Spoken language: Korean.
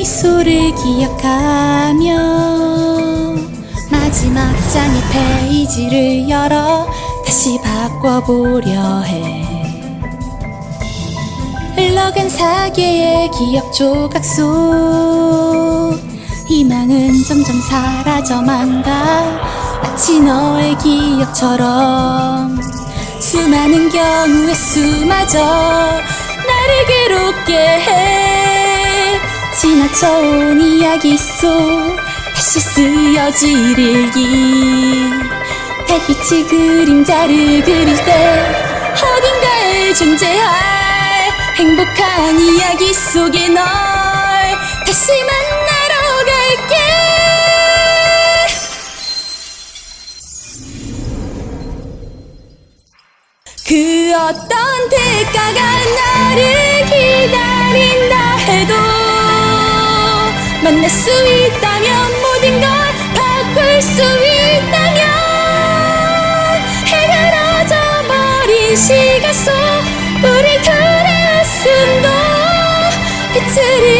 장소를 기억하며 마지막 장의 페이지를 열어 다시 바꿔보려 해. 흘러간 사계의 기억 조각 속 희망은 점점 사라져만 가. 마치 너의 기억처럼 수많은 경우의 수마저 나를 괴롭게 해 지나쳐온 이야기 속 다시 쓰여질 일기. 달빛이 그림자를 그릴 때 어딘가에 존재할 행복한 이야기 속에 널 다시 만나러 갈게. 그 어떤 대가가 나를 기다린다 만날 수 있다면 모든 걸 바꿀 수 있다면 해가 져버린 시간 속 우리 둘의 웃음도 빛을